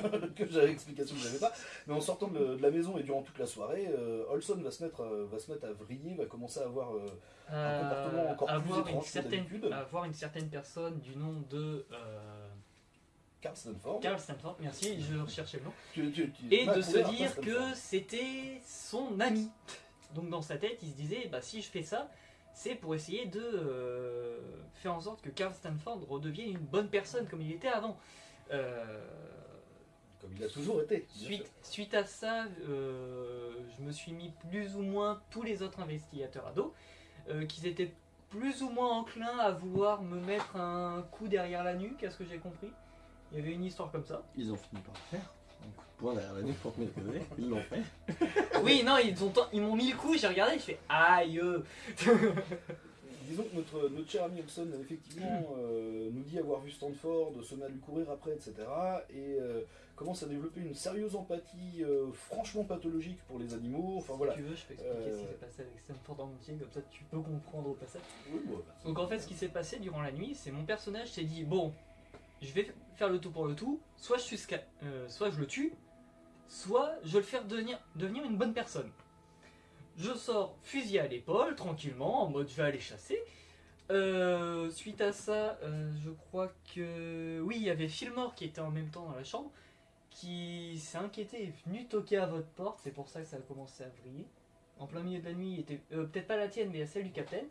que j'avais l'explication que j'avais pas, mais en sortant de, la maison et durant toute la soirée, euh, Olson va se, mettre, euh, va se mettre à vriller, va commencer à avoir euh, un comportement encore plus étrange une certaine, Avoir une certaine personne du nom de... Carl Stanford. Carl Stanford, merci, je recherchais le nom. et de se dire que c'était son ami. Donc dans sa tête, il se disait, bah si je fais ça, c'est pour essayer de faire en sorte que Carl Stanford redevienne une bonne personne comme il était avant. Euh, comme il a toujours été. Suite, suite, à ça, euh, je me suis mis plus ou moins tous les autres investigateurs à dos, euh, qu'ils étaient plus ou moins enclins à vouloir me mettre un coup derrière la nuque, à ce que j'ai compris. Il y avait une histoire comme ça. Ils ont fini par le faire. Un coup de poing derrière la nuque pour te mettre ils l'ont fait. oui, non, ils m'ont ils mis le coup, j'ai regardé, je fais aïe disons que notre, notre cher ami Olson, effectivement, euh, nous dit avoir vu Stanford, à lui courir après, etc. Et euh, commence à développer une sérieuse empathie euh, franchement pathologique pour les animaux. Enfin voilà. Si tu veux, je peux expliquer ce qui s'est passé avec Stanford en entier, comme ça tu peux comprendre au passage. Donc en fait, ce qui s'est passé durant la nuit, c'est mon personnage s'est dit bon, je vais faire le tout pour le tout, soit je, suis soit je le tue, soit je vais le faire devenir, devenir une bonne personne. Je sors fusil à l'épaule, tranquillement, en mode je vais aller chasser. Euh, suite à ça, euh, je crois que... Oui, il y avait Philmore qui était en même temps dans la chambre, qui s'est inquiété est venu toquer à votre porte, c'est pour ça que ça a commencé à vriller. En plein milieu de la nuit, était euh, peut-être pas la tienne, mais celle du capitaine.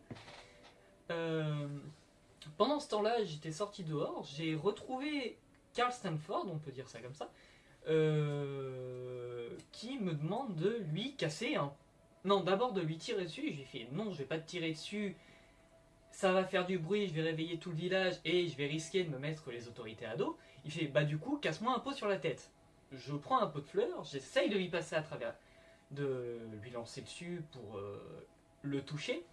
pendant ce temps-là, j'étais sorti dehors, j'ai retrouvé Carl Stanford, on peut dire ça comme ça, qui me demande de lui casser un non, d'abord de lui tirer dessus. J'ai fait non, je vais pas te tirer dessus. Ça va faire du bruit, je vais réveiller tout le village et je vais risquer de me mettre les autorités à dos. Il fait bah du coup, casse-moi un pot sur la tête. Je prends un pot de fleurs, j'essaye de lui passer à travers, de lui lancer dessus pour euh, le toucher.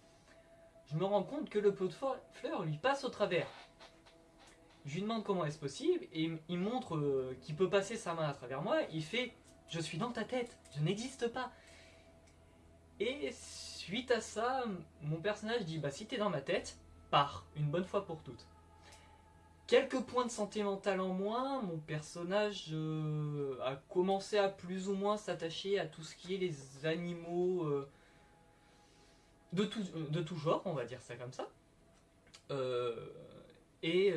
Je me rends compte que le pot de fleurs lui passe au travers. Je lui demande comment est-ce possible et il montre euh, qu'il peut passer sa main à travers moi. Il fait Je suis dans ta tête, je n'existe pas. Et suite à ça, mon personnage dit bah si t'es dans ma tête, pars, une bonne fois pour toutes. Quelques points de santé mentale en moins, mon personnage euh, a commencé à plus ou moins s'attacher à tout ce qui est les animaux euh, de, tout, de tout genre, on va dire ça comme ça. Euh, et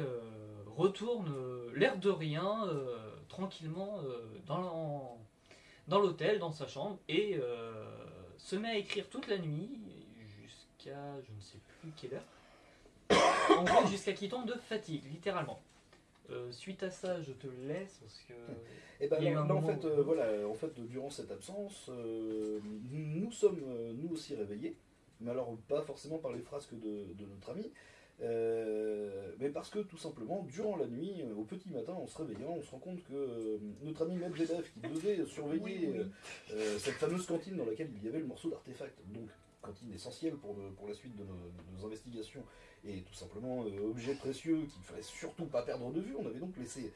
retourne l'air de rien, tranquillement, dans l'hôtel, dans sa chambre, et se met à écrire toute la nuit, jusqu'à je ne sais plus quelle heure. en gros, jusqu'à qu'il tombe de fatigue, littéralement. Euh, suite à ça, je te laisse parce que. Et eh ben, en fait, euh, voilà, en fait, durant cette absence, euh, nous sommes nous aussi réveillés, mais alors pas forcément par les frasques de, de notre ami, euh, mais parce que tout simplement, durant la nuit, euh, au petit matin, en se réveillant, on se rend compte que euh, notre ami Medvedev, qui devait surveiller cette fameuse cantine dans laquelle il y avait le morceau d'artefact, donc cantine essentielle pour, pour la suite de nos, investigations, et tout simplement objet précieux qu'il ne fallait surtout pas perdre de vue, on avait donc laissé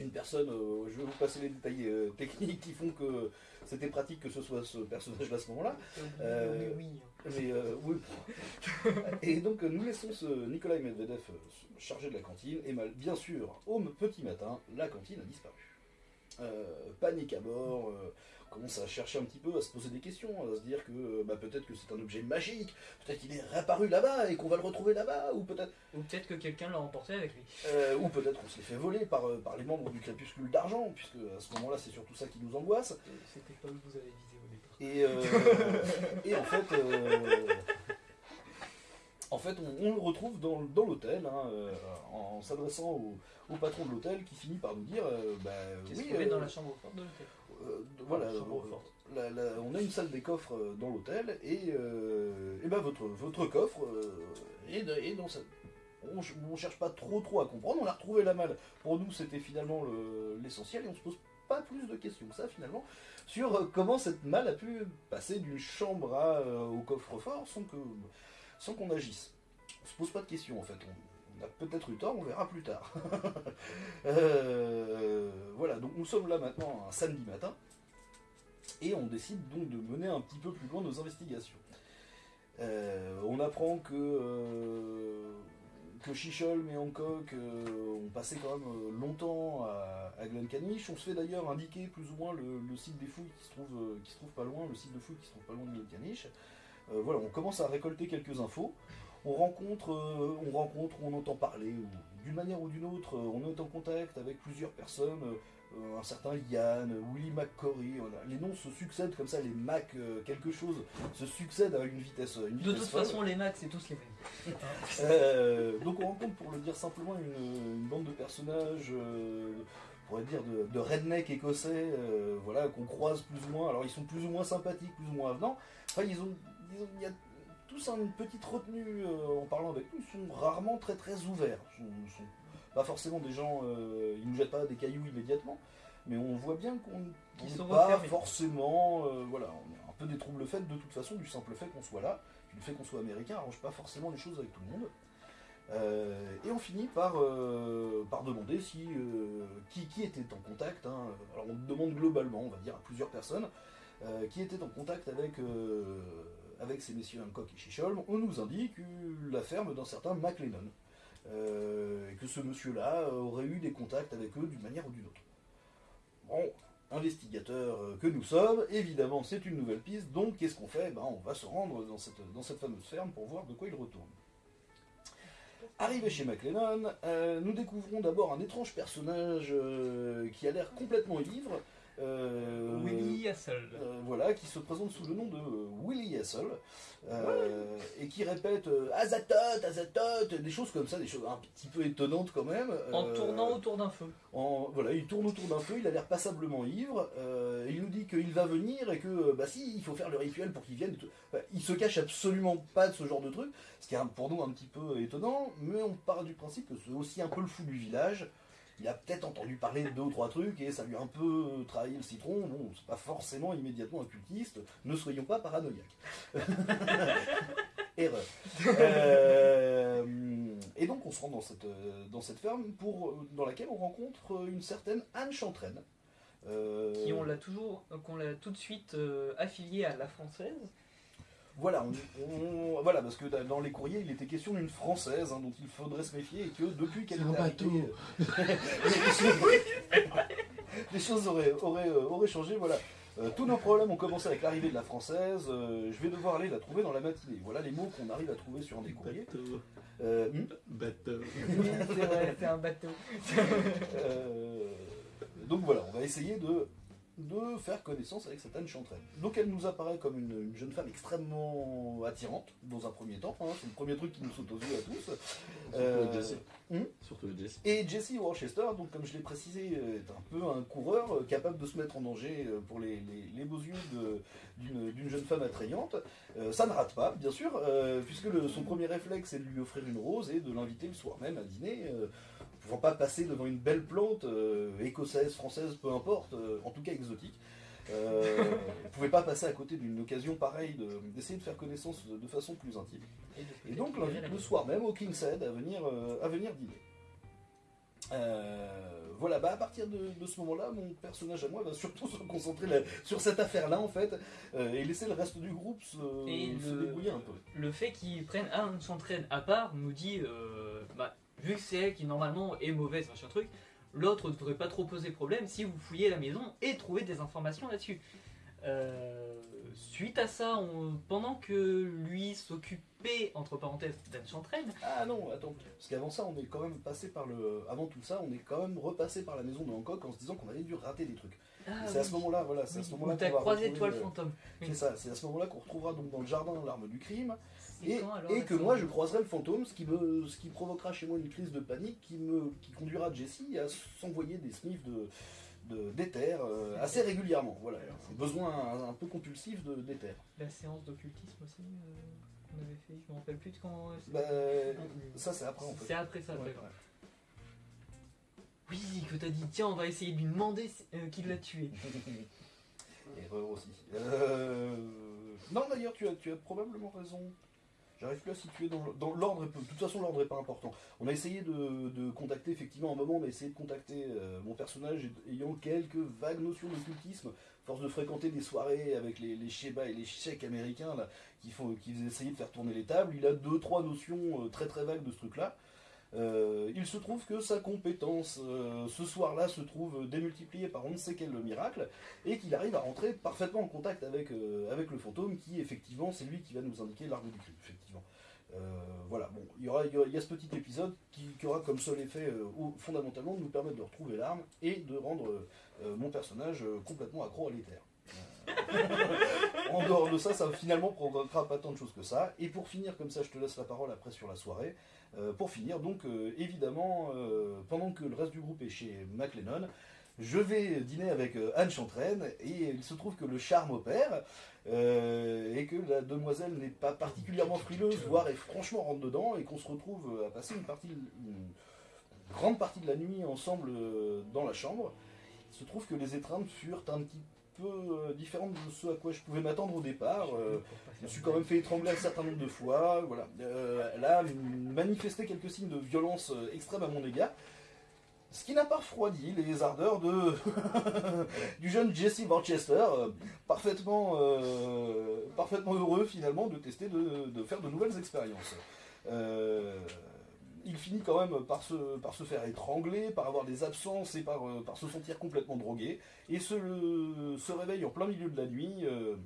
une personne, je vais vous passer les détails techniques qui font que c'était pratique que ce soit ce personnage à ce moment-là. oui. Mais euh, oui. et donc nous laissons ce Nikolai Medvedev euh, chargé de la cantine, et mal, bien sûr, au petit matin, la cantine a disparu. Euh, panique à bord, on commence à chercher un petit peu, à se poser des questions, à se dire que bah, peut-être que c'est un objet magique, peut-être qu'il est réapparu là-bas et qu'on va le retrouver là-bas, ou peut-être... Ou peut-être que quelqu'un l'a emporté avec lui. ou peut-être qu'on se l'est fait voler par, par les membres du crépuscule d'argent, puisque à ce moment-là c'est surtout ça qui nous angoisse. C'était pas où vous avez visé et, euh, et en fait, euh, en fait on, le retrouve dans, dans l'hôtel, hein, euh, en, s'adressant au, au, patron de l'hôtel qui finit par nous dire bah, oui, dans la chambre forte de l'hôtel. voilà, on a une salle des coffres dans l'hôtel et, et ben votre, votre coffre est, dans cette on, ne cherche pas trop trop à comprendre, on a retrouvé la malle. Pour nous, c'était finalement l'essentiel et on se pose pas plus de questions que ça finalement sur euh, comment cette malle a pu passer d'une chambre à, euh, au coffre-fort sans que sans qu'on agisse. On se pose pas de questions en fait. On, a peut-être eu tort, on verra plus tard. Euh, voilà, donc nous sommes là maintenant un samedi matin et on décide donc de mener un petit peu plus loin nos investigations. on apprend que que Chichol et Hancock euh, ont passé quand même euh, longtemps à, à Glencaniche. On se fait d'ailleurs indiquer plus ou moins le, site des fouilles qui se, trouve, euh, qui se trouve pas loin, le site de fouilles qui se trouve pas loin de Glencaniche. Euh, voilà, on commence à récolter quelques infos. On rencontre, euh, on rencontre, on entend parler, d'une manière ou d'une autre, euh, on est en contact avec plusieurs personnes, euh, un certain Yann, Willy McCory, a- les noms se succèdent comme ça, les Mac quelque chose se succèdent à une vitesse, une De toute folle. façon, les maths, c'est tous les mêmes. Donc on rencontre, pour le dire simplement, une, une bande de personnages, on pourrait dire de, de redneck écossais, euh, voilà, qu'on croise plus ou moins. Alors ils sont plus ou moins sympathiques, plus ou moins avenants. Enfin, ils ont, ils ont- il y a tous une petite retenue euh, en parlant avec nous. Ils sont rarement très très ouverts. Ils sont, pas forcément des gens, euh, ils nous jettent pas des cailloux immédiatement, mais on voit bien qu'on n'est pas refermés. forcément, euh, voilà, on est un peu des troubles faits de toute façon du simple fait qu'on soit là. Le fait qu'on soit américain arrange pas forcément les choses avec tout le monde. Et on finit par, par demander si, qui, qui était en contact. hein. Alors on demande globalement, on va dire, à plusieurs personnes, qui étaient en contact avec, avec ces messieurs Hancock et Chichol. On nous indique la ferme d'un certain McLennan. Euh, et que ce monsieur-là aurait eu des contacts avec eux d'une manière ou d'une autre. Bon, investigateurs euh, que nous sommes, évidemment c'est une nouvelle piste, donc qu'est-ce qu'on fait? Ben, On va se rendre dans cette, dans cette fameuse ferme pour voir de quoi il retourne. Arrivé chez McLennan, euh, nous découvrons d'abord un étrange personnage qui a l'air complètement ivre. Euh, Willy Hassel. euh, voilà, qui se présente sous le nom de euh, Willy Hassel, euh, et qui répète Azatote, Azatote, des choses comme ça, des choses un petit peu étonnantes quand même. En tournant autour d'un feu. en- voilà, il tourne autour d'un feu, il a l'air passablement ivre, il nous dit qu'il va venir et que, bah si, il faut faire le rituel pour qu'il vienne. Enfin, il se cache absolument pas de ce genre de truc, ce qui est pour nous un petit peu étonnant, mais on part du principe que c'est aussi un peu le fou du village. Il a peut-être entendu parler de deux ou trois trucs et ça lui a un peu trahi le citron. Bon, c'est pas forcément immédiatement un cultiste, ne soyons pas paranoïaques. Erreur. Euh, et donc on se rend dans cette, euh, dans cette ferme pour, euh, dans laquelle on rencontre une certaine Anne Chantraine. Euh, Qui on l'a toujours, qu'on l'a tout de suite euh, affilié à la française. Voilà, on- on- voilà, parce que dans les courriers, il était question d'une française hein, dont il faudrait se méfier et que depuis qu'elle C'est un est arrivée, bateau. euh, les choses auraient, auraient, euh, auraient changé. Voilà, Euh, tous nos problèmes ont commencé avec l'arrivée de la française. euh, je vais devoir aller la trouver dans la matinée. Voilà les mots qu'on arrive à trouver sur un des courriers. Bateau. Euh, hmm Bateau. Oui, c'est vrai, c'est un bateau. Euh, donc voilà, on va essayer de, de faire connaissance avec cette Anne Chantraine. Donc elle nous apparaît comme une, une jeune femme extrêmement attirante, dans un premier temps. hein, c'est le premier truc qui nous saute aux yeux à tous. Surtout Euh, Jesse. hmm Surtout Jesse. Et Jesse Worcester, donc comme je l'ai précisé, est un peu un coureur euh, capable de se mettre en danger euh, pour les, les- les beaux yeux d'une d'une jeune femme attrayante. Euh, ça ne rate pas, bien sûr, euh, puisque le- son premier réflexe est de lui offrir une rose et de l'inviter le soir même à dîner. Ne pouvant pas passer devant une belle plante, euh, écossaise, française, peu importe, euh, en tout cas exotique. Euh, ne pouvait pas passer à côté d'une occasion pareille de- d'essayer de, faire connaissance de- de façon plus intime. Et donc l'invite le soir même au King's Head à venir, euh, à venir dîner. Euh, voilà, bah à partir de, de ce moment-là, mon personnage à moi va surtout se concentrer sur cette affaire-là en fait, et laisser le reste du groupe se, Et se le- débrouiller un peu. Le fait qu'ils prennent Anne Chantraine à part nous dit, bah, vu que c'est elle qui normalement est mauvaise, machin truc, l'autre ne devrait pas trop poser problème si vous fouillez la maison et trouvez des informations là-dessus. Euh, suite à ça, on- pendant que lui s'occupait, entre parenthèses, d'Anne Chantraine, Ah non, attends, parce qu'avant ça, on est quand même passé par le. Avant tout ça, on est quand même repassé par la maison de Hancock en se disant qu'on avait dû rater des trucs. ah, c'est à ce moment-là, voilà, c'est à ce moment-là qu'on croisé. Oui. C'est ça, c'est à ce moment-là qu'on retrouvera donc dans le jardin l'arme du crime. Et, quand, alors, et la que moi je croiserai le fantôme, ce qui, me, ce qui provoquera chez moi une crise de panique qui, me, qui conduira Jessie à s'envoyer des sniffs de, de- d'éther euh, assez régulièrement. Voilà, un besoin un, un peu compulsif de, d'éther. La séance d'occultisme aussi euh, qu'on avait fait, je me rappelle plus de quand. euh, Bah, ça c'est après en fait. C'est après ça, Ouais, d'accord. Oui, que t'as dit, tiens, on va essayer de lui demander qui l'a tué. Erreur aussi. Non d'ailleurs tu as, tu as probablement raison. J'arrive plus à situer dans, l'ordre. De toute façon l'ordre est pas important. On a essayé de, contacter effectivement un moment on a essayé de contacter euh, mon personnage ayant quelques vagues notions d'occultisme. Force de fréquenter des soirées avec les, les et les chèques américains là, qui, font, qui essayaient de faire tourner les tables. Il a deux trois notions euh, très très vagues de ce truc là. Euh, il se trouve que sa compétence euh, ce soir-là se trouve démultipliée par on ne sait quel miracle et qu'il arrive à rentrer parfaitement en contact avec, euh, le fantôme qui effectivement c'est lui qui va nous indiquer l'arbre du crime voilà, bon, il y, aura, il y a ce petit épisode qui, aura comme seul effet fondamentalement de nous permettre de retrouver l'arme et de rendre mon personnage complètement accro à l'éther. En dehors de ça, ça finalement provoquera pas tant de choses que ça. Et pour finir, comme ça, je te laisse la parole après sur la soirée. Euh, pour finir, donc euh, évidemment, euh, pendant que le reste du groupe est chez McLennan, je vais dîner avec Anne Chantraine et il se trouve que le charme opère et que la demoiselle n'est pas particulièrement frileuse, voire est franchement rentre dedans et qu'on se retrouve à passer une partie, une grande partie de la nuit ensemble dans la chambre. Il se trouve que les étreintes furent un petit peu euh, différentes de ce à quoi je pouvais m'attendre au départ. Euh, je me suis quand même fait étrangler un certain nombre de fois. Voilà. Euh, elle a manifesté quelques signes de violence euh, extrême à mon égard. Ce qui n'a pas refroidi les ardeurs de du jeune Jesse Worcester, euh, parfaitement, euh, parfaitement heureux finalement de tester de, de faire de nouvelles expériences. Euh, il finit quand même par se, faire étrangler, par avoir des absences et par, euh, se sentir complètement drogué, et se, réveille en plein milieu de la nuit, euh,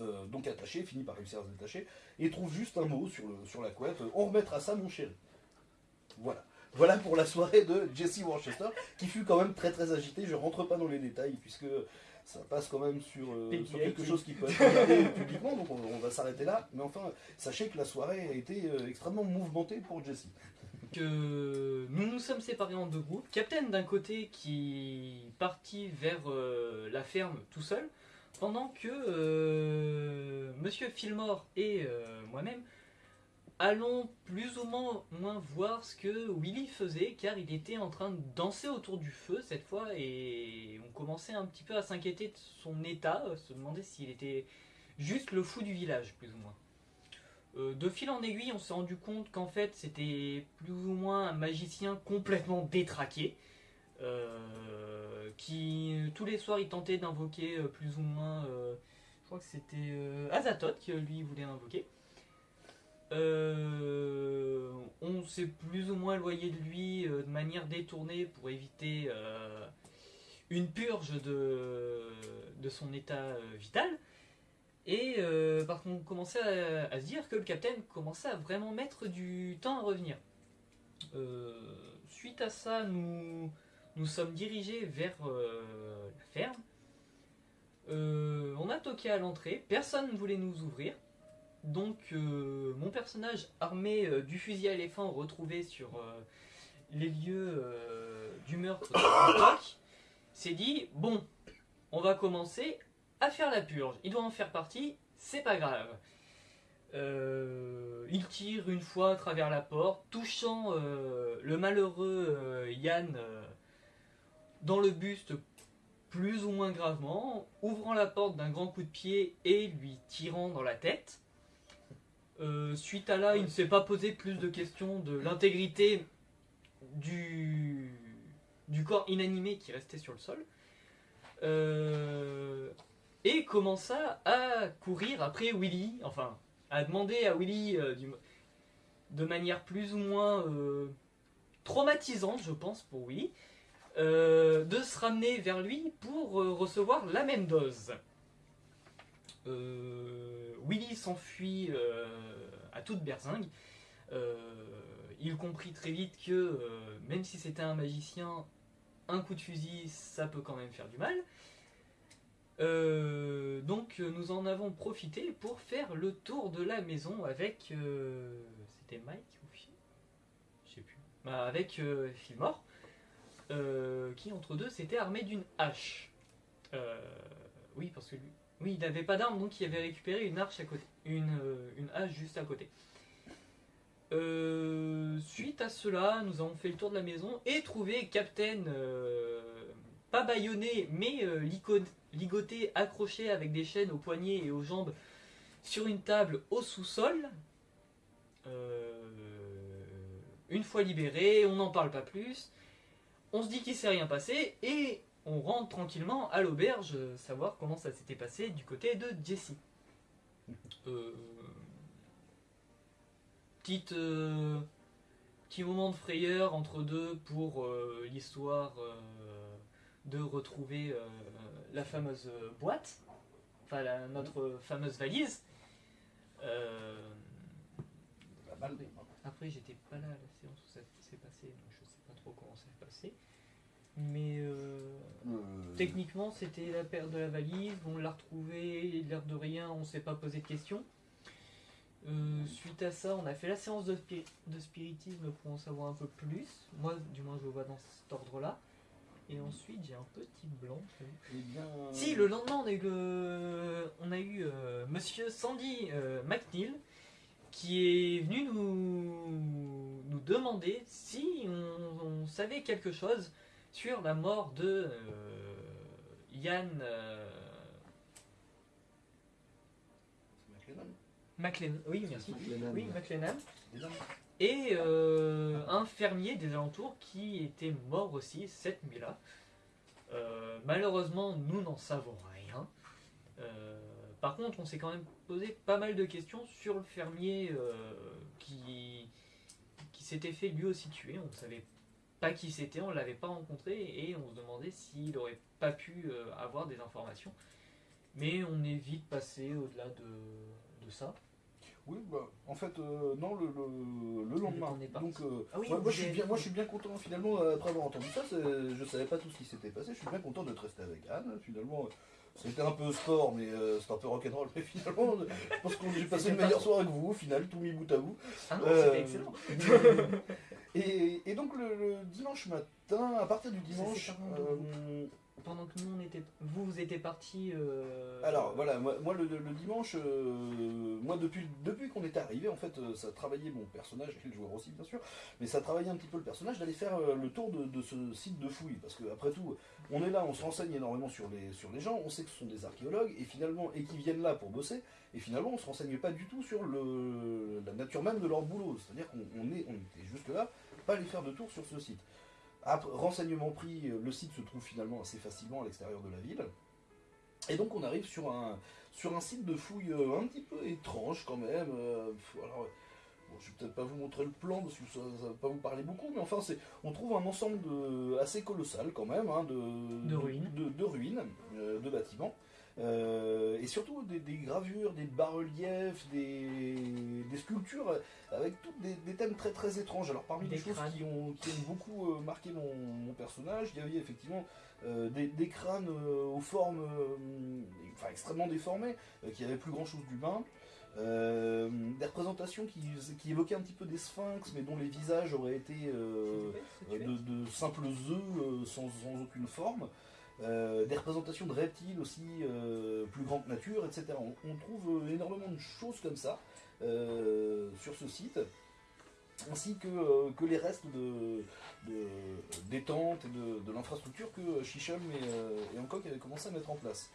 euh, donc attaché, finit par réussir à se détacher, et trouve juste un mot sur la couette, on remettra ça mon chéri. Voilà. Voilà pour la soirée de Jesse Worcester, qui fut quand même très très agitée. Je rentre pas dans les détails, puisque ça passe quand même sur, euh, sur quelque chose qui peut être regardé publiquement, donc on, on va s'arrêter là. Mais enfin, sachez que la soirée a été euh, extrêmement mouvementée pour Jesse. que nous nous sommes séparés en deux groupes. Captain d'un côté qui partit vers euh, la ferme tout seul, pendant que euh, Monsieur Fillmore et euh, moi-même allons plus ou moins, voir ce que Willy faisait, car il était en train de danser autour du feu cette fois, et on commençait un petit peu à s'inquiéter de son état, euh, se demander s'il était juste le fou du village, plus ou moins. Euh, de fil en aiguille, on s'est rendu compte qu'en fait, c'était plus ou moins un magicien complètement détraqué. euh, qui tous les soirs il tentait d'invoquer plus ou moins je crois que c'était Azathoth que lui voulait invoquer Euh, on s'est plus ou moins éloigné de lui euh, de manière détournée pour éviter euh, une purge de, son état vital et parce qu'on commençait à, à se dire que le capitaine commençait à vraiment mettre du temps à revenir. Suite à ça, nous nous sommes dirigés vers la ferme. On a toqué à l'entrée, personne ne voulait nous ouvrir. Donc euh, mon personnage armé euh, du fusil à éléphant retrouvé sur euh, les lieux du meurtre s'est dit bon, on va commencer à faire la purge. Il doit en faire partie, c'est pas grave. Il tire une fois à travers la porte, touchant le malheureux Yann dans le buste plus ou moins gravement, ouvrant la porte d'un grand coup de pied et lui tirant dans la tête. Euh, suite à là, il ne s'est pas posé plus de questions de l'intégrité du, corps inanimé qui restait sur le sol. Euh, et commença à courir après Willy, enfin, à demander à Willy euh, de manière plus ou moins traumatisante, je pense, pour Willy, de se ramener vers lui pour recevoir la même dose. Euh, Willy s'enfuit euh, à toute berzingue. Euh, il comprit très vite que euh, même si c'était un magicien, un coup de fusil, ça peut quand même faire du mal. Donc nous en avons profité pour faire le tour de la maison avec... c'était Mike ou Phil? Je sais plus. Bah, avec euh, qui entre deux s'était armé d'une hache. Oui, parce que lui... Oui, il n'avait pas d'arme, donc il avait récupéré une hache à côté. Une, euh, une hache juste à côté. Euh, suite à cela, nous avons fait le tour de la maison et trouvé Captain, euh, pas bâillonné, mais euh, ligoté, accroché avec des chaînes aux poignets et aux jambes sur une table au sous-sol. Une fois libéré, on n'en parle pas plus. On se dit qu'il s'est rien passé et on rentre tranquillement à l'auberge euh, savoir comment ça s'était passé du côté de Jesse. Euh, petite, euh, petit moment de frayeur entre deux pour euh, l'histoire de retrouver la fameuse boîte, enfin la- notre fameuse valise. Après, j'étais pas là à la séance où ça s'est passé, donc je sais pas trop comment ça s'est passé. Mais euh, Euh, techniquement, c'était la perte de la valise, on l'a retrouvée, l'air de rien, on s'est pas posé de questions. Euh, suite à ça, on a fait la séance de, spiri- de spiritisme pour en savoir un peu plus. Moi, du moins, je le vois dans cet ordre-là. Et ensuite, j'ai un petit blanc. Eh bien. Si, le lendemain, on a eu, le... on a eu euh, monsieur Sandy euh, McNeil qui est venu nous, nous demander si on, on savait quelque chose sur la mort de euh, Yann euh, C'est McLennan. Oui, merci. McLennan. Oui, McLennan. Et euh, un fermier des alentours qui était mort aussi cette nuit-là. Euh, malheureusement, nous n'en savons rien. Euh, par contre, on s'est quand même posé pas mal de questions sur le fermier euh, qui, qui s'était fait lui aussi tuer. On ne savait pas qui c'était, on ne l'avait pas rencontré et on se demandait s'il n'aurait pas pu euh, avoir des informations. Mais on est vite passé au-delà de, de ça. Oui, bah, en fait, euh, non, le, le, le lendemain. Donc, euh, Ah oui, moi, je suis bien, moi, je suis bien content, finalement, euh, après avoir entendu ça. Je savais pas tout ce qui s'était passé. Je suis bien content d'être resté avec Anne. Finalement, c'était un peu sport, mais euh, c'était un peu rock'n'roll. Mais finalement, je pense que j'ai passé une meilleure soirée avec vous, au final, tout mis bout à bout. Ah non, Euh, c'était excellent. et, et donc, le, le dimanche matin, à partir du dimanche. euh, Pendant que nous on était, vous vous étiez parti. euh, Alors voilà, moi, moi, le, le dimanche, euh, moi depuis, depuis qu'on était arrivé, en fait, euh, ça travaillait mon personnage, et le joueur aussi bien sûr, mais ça travaillait un petit peu le personnage d'aller faire le tour de, de ce site de fouille, parce que après tout, on est là, on se renseigne énormément sur les, sur les gens, on sait que ce sont des archéologues, et finalement, et qui viennent là pour bosser, et finalement, on se renseigne pas du tout sur le, la nature même de leur boulot, c'est-à-dire qu'on on est, on était juste là, pas aller faire de tour sur ce site. Après, renseignement pris, euh, le site se trouve finalement assez facilement à l'extérieur de la ville. Et donc on arrive sur un, sur un site de fouille euh, un petit peu étrange quand même. euh, pff, alors, bon, je vais peut-être pas vous montrer le plan parce que ça, ça va pas vous parler beaucoup, mais enfin c'est, on trouve un ensemble de, assez colossal quand même hein, de, De ruines. de, de ruines, de bâtiments. Euh, et surtout des, des gravures, des bas-reliefs, des, des sculptures avec toutes des, des thèmes très très étranges. Alors parmi Des les choses crânes. qui ont, qui ont beaucoup euh, marqué mon, mon personnage, il y avait effectivement euh, des, crânes aux formes enfin, extrêmement déformées, qui n'avaient plus grand chose d'humain. Euh, des représentations qui, qui évoquaient un petit peu des sphinx, mais dont les visages auraient été euh, de, de simples œufs euh, sans, sans aucune forme. Euh, des représentations de reptiles aussi euh, plus grande nature, etc. On, on trouve euh, énormément de choses comme ça sur ce site, ainsi que, que les restes de, de- des tentes et de, de l'infrastructure que Shisham et, et Hancock avaient commencé à mettre en place.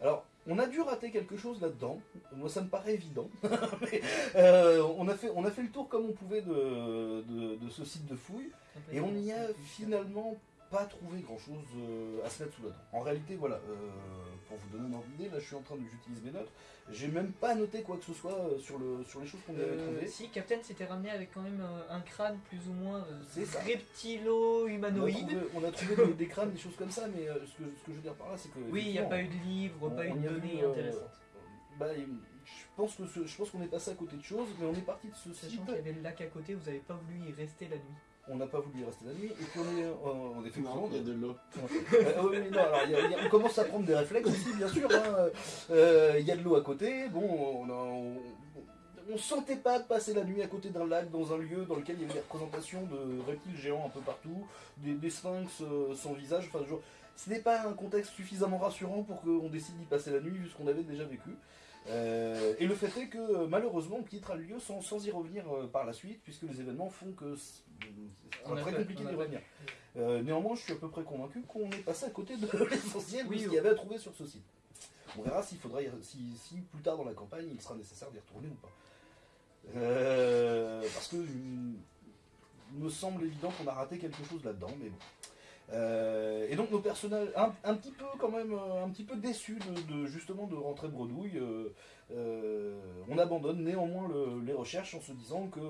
Alors, on a dû rater quelque chose là-dedans. Moi, ça me paraît évident. Mais, euh, on, a fait, on a fait le tour comme on pouvait de, de- de ce site de fouille. Et on n'y a finalement pas trouvé grand chose à se mettre sous la dent. En réalité, voilà, euh, pour vous donner une ordre d'idée, là je suis en train de j'utilise mes notes. J'ai même pas noté quoi que ce soit euh, sur, le, sur les choses qu'on avait Euh, trouvées. si, Captain s'était ramené avec quand même un, un crâne plus ou moins euh. On a reptilo-humanoïde. trouvé, on a trouvé des, des crânes, des choses comme ça, mais euh, ce, que, ce que je veux dire par là, c'est que. Oui, il n'y a pas eu de livre, pas eu de données euh, intéressantes. bah, je pense que ce- je pense qu'on est passé à côté de choses, mais on est parti de ce. Sachant qu'il y avait le lac à côté, vous n'avez pas voulu y rester la nuit. On n'a pas voulu y rester la nuit, et puis on est, euh, on est Non, il y a de l'eau. Euh, oui, mais non, alors, il y a- il y a- on commence à prendre des réflexes aussi, bien sûr. hein. Euh, Il y a de l'eau à côté. Bon, on, a- on, on sentait pas de passer la nuit à côté d'un lac dans un lieu dans lequel il y avait des représentations de reptiles géants un peu partout, des, des sphinx sans visage. Enfin, genre, ce n'est pas un contexte suffisamment rassurant pour qu'on décide d'y passer la nuit vu ce qu'on avait déjà vécu. Euh, et le fait est que malheureusement on quittera le lieu sans, sans y revenir euh, par la suite puisque les événements font que c'est c'est On a très compliqué d'y revenir. Euh, néanmoins, je suis à peu près convaincu qu'on est passé à côté de l'essentiel Oui, de ce oui. qu'il y avait à trouver sur ce site. On verra s'il faudra, y- si, si plus tard dans la campagne, il sera nécessaire d'y retourner ou pas. Euh, parce que il me semble évident qu'on a raté quelque chose là-dedans, mais bon. Euh, et donc nos personnages, un, un petit peu quand même, un petit peu déçus de, de, justement de rentrer bredouille, euh, on abandonne néanmoins le- les recherches en se disant que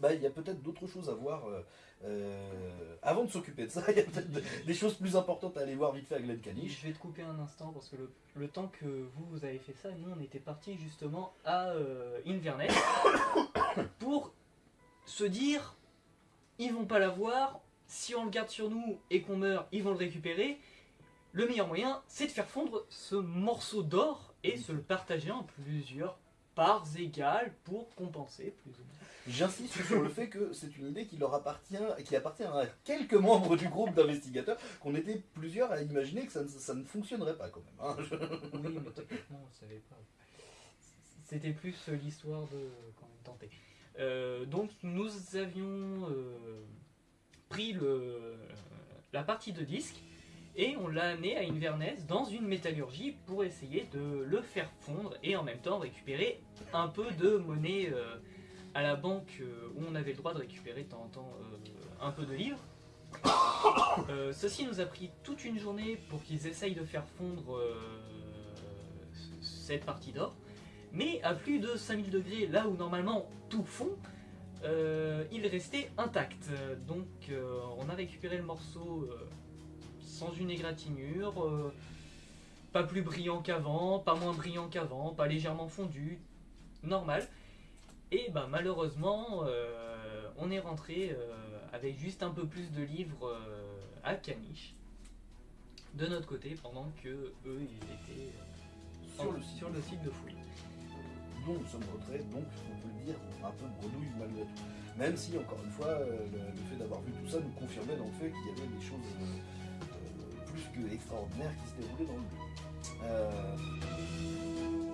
bah, il y a peut-être d'autres choses à voir. euh, euh, avant de s'occuper de ça, il y a peut-être de- des choses plus importantes à aller voir vite fait à Glen Caniche. Je vais te couper un instant parce que le, le temps que vous, vous avez fait ça, nous on était partis justement à euh, Inverness pour se dire ils vont pas l'avoir, si on le garde sur nous et qu'on meurt, ils vont le récupérer. Le meilleur moyen, c'est de faire fondre ce morceau d'or et se le partager en plusieurs parts égales pour compenser plus ou moins. J'insiste sur le fait que c'est une idée qui leur appartient, qui appartient à quelques membres du groupe d'investigateurs, qu'on était plusieurs à imaginer que ça ne, ça ne fonctionnerait pas quand même. hein. Je- Oui, mais techniquement, on savait pas. C'était plus euh, l'histoire de quand même tenter. Euh, donc nous avions euh, pris le, la partie de disque et on l'a amené à Inverness dans une métallurgie pour essayer de le faire fondre et en même temps récupérer un peu de monnaie euh, à la banque euh, où on avait le droit de récupérer de temps en temps euh, un peu de livres. Ceci nous a pris toute une journée pour qu'ils essayent de faire fondre cette partie d'or. Mais à plus de 5000 degrés, là où normalement tout fond, il restait intact. Donc on a récupéré le morceau sans une égratignure, euh, pas plus brillant qu'avant, pas moins brillant qu'avant, pas légèrement fondu, normal. Et ben malheureusement, euh, on est rentré euh, avec juste un peu plus de livres à Caniche de notre côté pendant que eux ils étaient Sur le site. sur le site de fouille. Donc nous sommes retraits, donc on peut le dire, un peu grenouille malgré tout. Même si, encore une fois, le, le fait d'avoir vu tout ça nous confirmait dans le fait qu'il y avait des choses que extraordinaires qui se déroulaient dans le lieu.